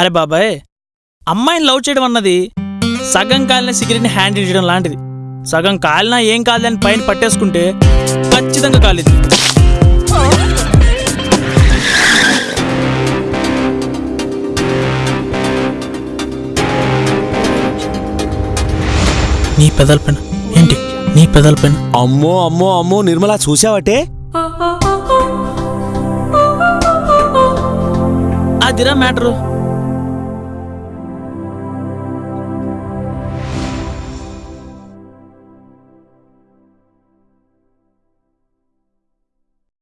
అరే బాబాయ్ అమ్మాయిని లవ్ చేయడం అన్నది సగం కాలిన సిగరెట్ని హ్యాండిల్ చేయడం లాంటిది. సగం కాలినా ఏం కాదని పైన పట్టేసుకుంటే ఖచ్చితంగా కాలేదు. నీ పెదల పైన ఏంటి? నీ పెదల పైన? అమ్మో అమ్మో అమ్మో నిర్మలా చూసావటే అదిరా మ్యాటరు.